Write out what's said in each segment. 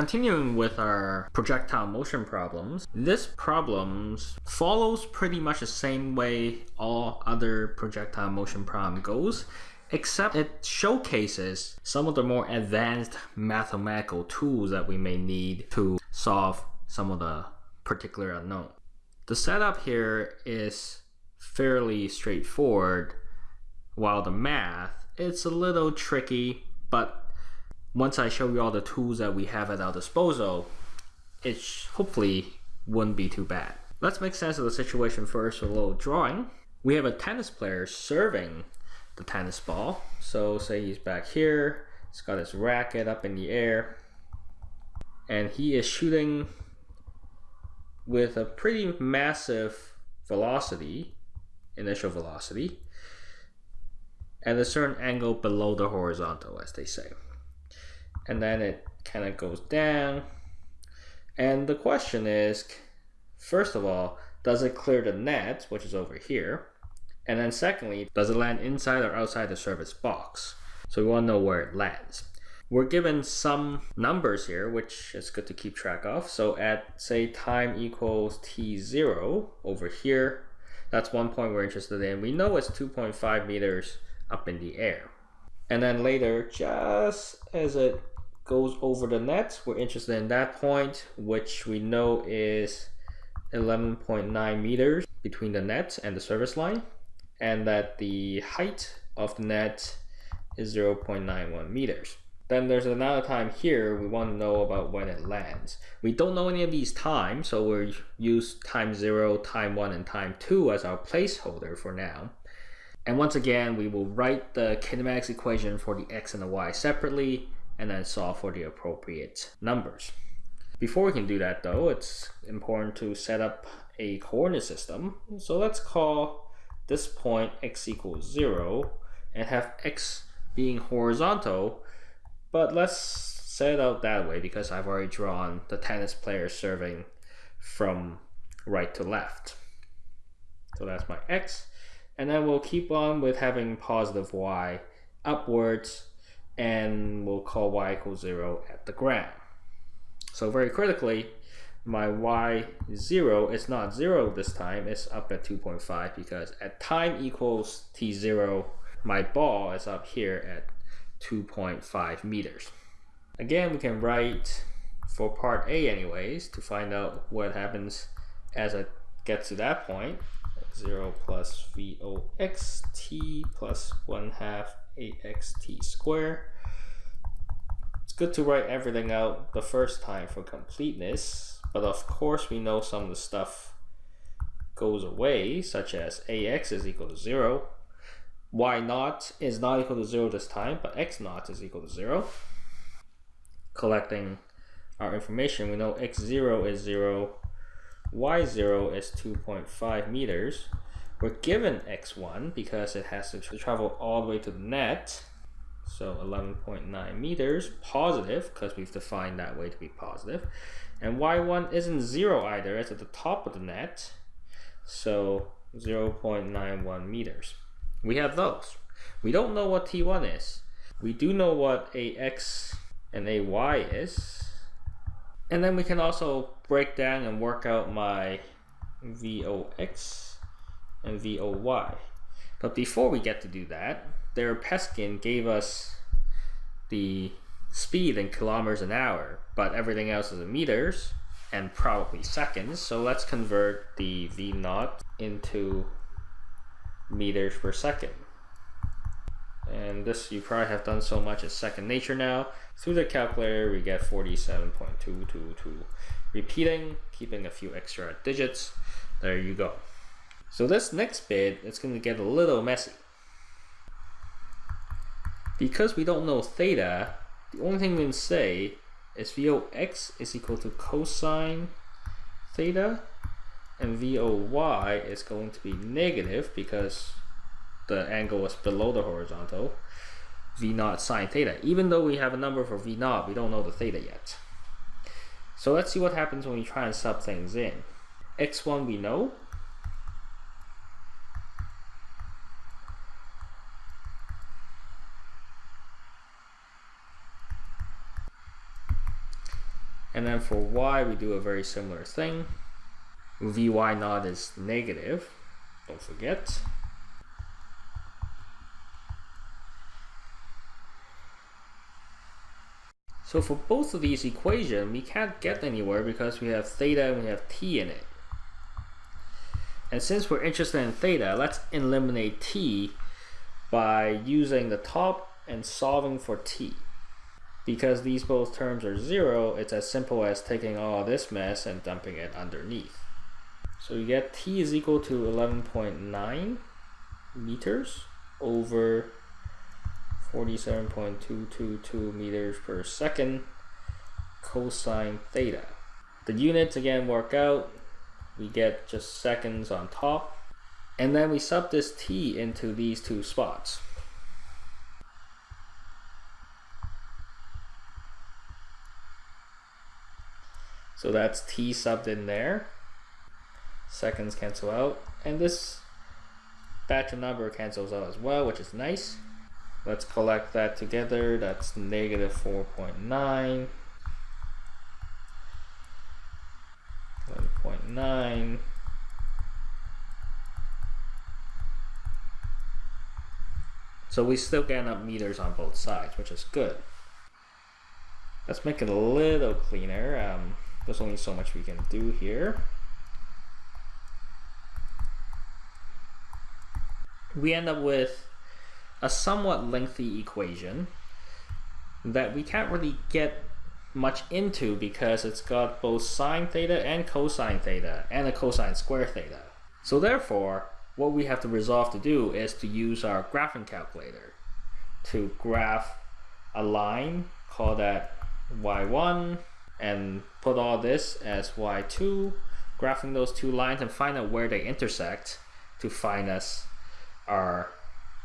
Continuing with our projectile motion problems, this problems follows pretty much the same way all other projectile motion problem goes, except it showcases some of the more advanced mathematical tools that we may need to solve some of the particular unknown. The setup here is fairly straightforward, while the math, it's a little tricky, but once I show you all the tools that we have at our disposal, it hopefully wouldn't be too bad. Let's make sense of the situation first with a little drawing. We have a tennis player serving the tennis ball. So say he's back here, he's got his racket up in the air, and he is shooting with a pretty massive velocity, initial velocity, at a certain angle below the horizontal, as they say and then it kind of goes down. And the question is, first of all, does it clear the net, which is over here? And then secondly, does it land inside or outside the service box? So we want to know where it lands. We're given some numbers here, which is good to keep track of. So at say time equals t0 over here, that's one point we're interested in. We know it's 2.5 meters up in the air. And then later, just as it goes over the net, we're interested in that point, which we know is 11.9 meters between the net and the service line, and that the height of the net is 0.91 meters. Then there's another time here we want to know about when it lands. We don't know any of these times, so we'll use time 0, time 1, and time 2 as our placeholder for now. And once again, we will write the kinematics equation for the x and the y separately, and then solve for the appropriate numbers. Before we can do that though, it's important to set up a coordinate system. So let's call this point x equals 0 and have x being horizontal, but let's set it out that way because I've already drawn the tennis player serving from right to left. So that's my x. And then we'll keep on with having positive y upwards and we'll call y equals 0 at the ground. So very critically, my y0 is not 0 this time, it's up at 2.5 because at time equals t0, my ball is up here at 2.5 meters. Again, we can write for part A anyways to find out what happens as it gets to that point. 0 plus v o x t plus 1 half axt squared. It's good to write everything out the first time for completeness, but of course we know some of the stuff goes away, such as ax is equal to 0, y naught is not equal to 0 this time, but x naught is equal to 0. Collecting our information, we know x0 is 0, y0 is 2.5 meters, we're given x1 because it has to travel all the way to the net. So 11.9 meters, positive, because we've defined that way to be positive. And y1 isn't zero either, it's at the top of the net. So 0.91 meters. We have those. We don't know what t1 is. We do know what ax and ay is. And then we can also break down and work out my vox and VOY. But before we get to do that, their Peskin gave us the speed in kilometers an hour, but everything else is in meters and probably seconds. So let's convert the V naught into meters per second. And this you probably have done so much as second nature now. Through the calculator, we get 47.222. Repeating, keeping a few extra digits. There you go. So this next bit is going to get a little messy. Because we don't know theta, the only thing we can say is Vox is equal to cosine theta and VOY is going to be negative because the angle is below the horizontal V naught sine theta. Even though we have a number for V naught, we don't know the theta yet. So let's see what happens when we try and sub things in. X1 we know, And then for y, we do a very similar thing. Vy naught is negative, don't forget. So for both of these equations, we can't get anywhere because we have theta and we have t in it. And since we're interested in theta, let's eliminate t by using the top and solving for t. Because these both terms are zero, it's as simple as taking all this mess and dumping it underneath. So you get t is equal to 11.9 meters over 47.222 meters per second cosine theta. The units again work out. We get just seconds on top. And then we sub this t into these two spots. So that's t subbed in there. Seconds cancel out. And this batch of number cancels out as well, which is nice. Let's collect that together. That's negative 4.9. 1.9. So we still get up meters on both sides, which is good. Let's make it a little cleaner. Um, there's only so much we can do here. We end up with a somewhat lengthy equation that we can't really get much into because it's got both sine theta and cosine theta and a cosine square theta. So therefore, what we have to resolve to do is to use our graphing calculator to graph a line, call that y1, and put all this as y2, graphing those two lines and find out where they intersect to find us our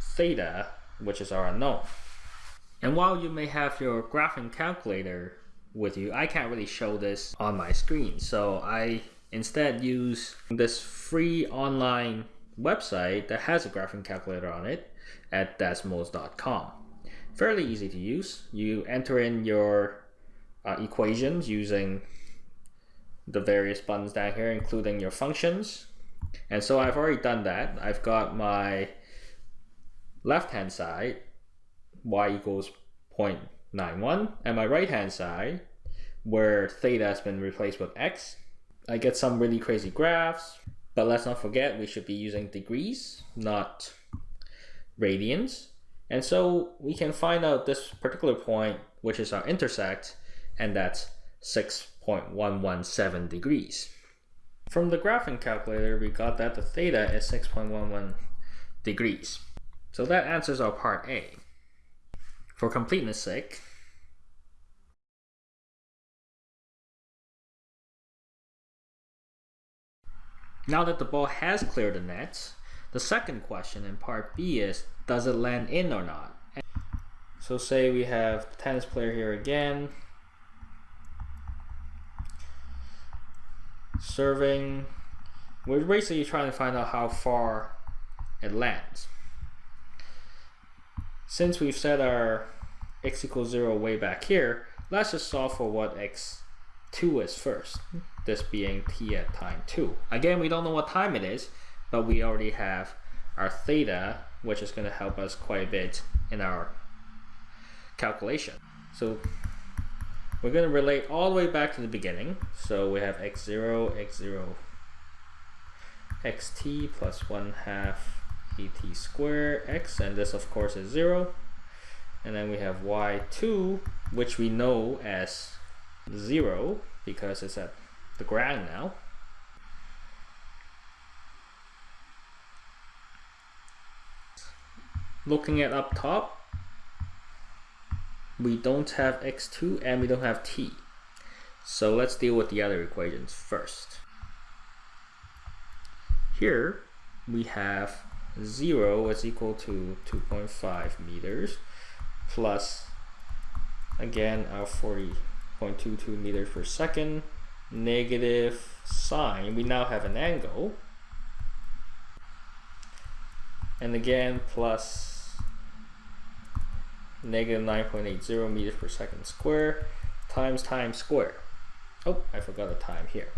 theta, which is our unknown. And while you may have your graphing calculator with you, I can't really show this on my screen. So I instead use this free online website that has a graphing calculator on it at desmos.com. Fairly easy to use. You enter in your uh, equations using the various buttons down here, including your functions. And so I've already done that. I've got my left hand side, y equals 0.91, and my right hand side, where theta has been replaced with x, I get some really crazy graphs, but let's not forget we should be using degrees, not radians. And so we can find out this particular point, which is our intersect, and that's 6.117 degrees. From the graphing calculator, we got that the theta is 6.11 degrees. So that answers our part A. For completeness sake, now that the ball has cleared the net, the second question in part B is, does it land in or not? So say we have the tennis player here again, serving. We're basically trying to find out how far it lands. Since we've set our x equals 0 way back here, let's just solve for what x2 is first, this being t at time 2. Again, we don't know what time it is, but we already have our theta, which is going to help us quite a bit in our calculation. So we're going to relate all the way back to the beginning. So we have x0, x0, xt plus 1 half at squared x, and this of course is 0. And then we have y2, which we know as 0 because it's at the ground now. Looking at up top, we don't have x2 and we don't have t. So let's deal with the other equations first. Here we have 0 is equal to 2.5 meters plus again our 40.22 meters per second negative sine we now have an angle and again plus negative 9.80 meters per second square times times square Oh, I forgot a time here.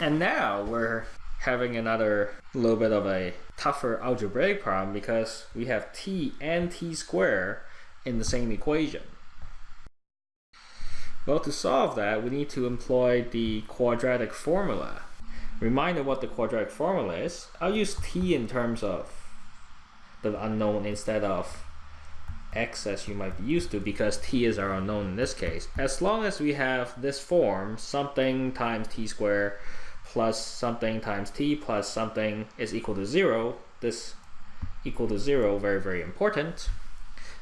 And now we're having another little bit of a tougher algebraic problem because we have t and t squared in the same equation. Well, to solve that, we need to employ the quadratic formula. Reminder what the quadratic formula is. I'll use t in terms of the unknown instead of x as you might be used to because t is our unknown in this case. As long as we have this form, something times t squared plus something times t plus something is equal to 0, this equal to 0, very, very important.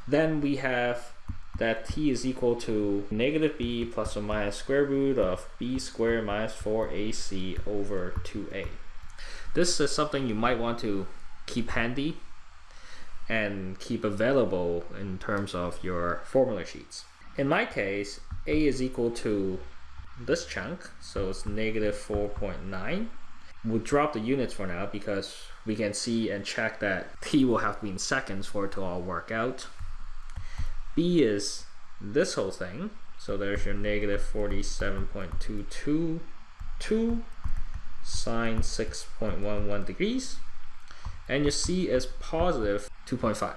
Then we have that t is equal to negative b plus or minus square root of b squared minus 4ac over 2a. This is something you might want to keep handy and keep available in terms of your formula sheets. In my case, a is equal to this chunk, so it's negative 4.9. We'll drop the units for now because we can see and check that t will have to be in seconds for it to all work out b is this whole thing. So there's your negative 47.222 sine 6.11 degrees. And your c is positive 2.5.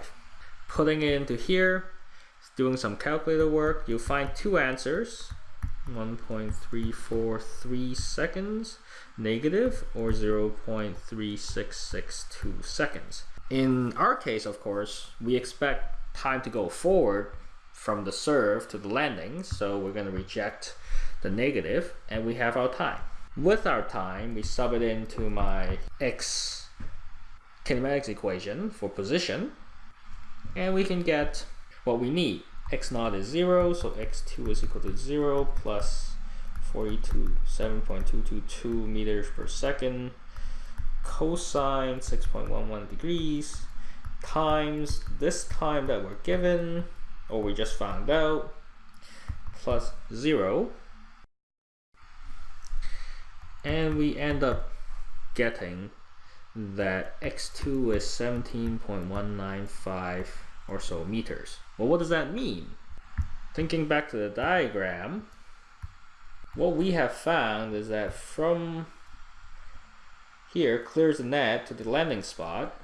Putting it into here, doing some calculator work, you'll find two answers. 1.343 seconds negative or 0.3662 seconds. In our case, of course, we expect time to go forward from the serve to the landing. So we're going to reject the negative and we have our time. With our time, we sub it into my x kinematics equation for position and we can get what we need. x naught is 0, so x2 is equal to 0 plus 47.222 meters per second cosine 6.11 degrees times this time that we're given, or we just found out, plus 0. And we end up getting that x2 is 17.195 or so meters. Well, what does that mean? Thinking back to the diagram, what we have found is that from here, clears the net to the landing spot,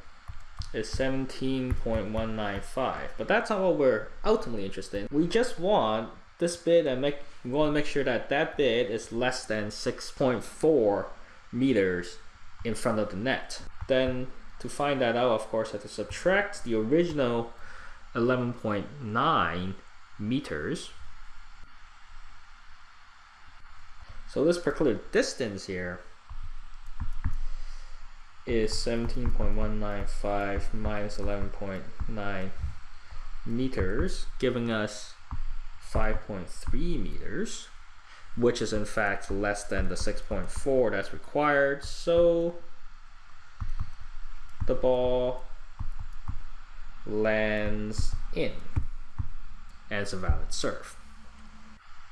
is 17.195 but that's not what we're ultimately interested in we just want this bit and make we want to make sure that that bit is less than 6.4 meters in front of the net. Then to find that out of course I have to subtract the original 11.9 meters. So this particular distance here is 17.195 minus 11.9 meters, giving us 5.3 meters, which is in fact less than the 6.4 that's required. So the ball lands in as a valid serve.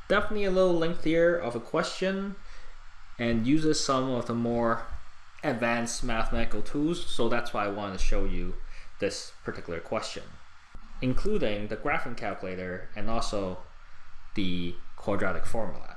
Definitely a little lengthier of a question and uses some of the more advanced mathematical tools, so that's why I wanted to show you this particular question, including the graphing calculator and also the quadratic formula.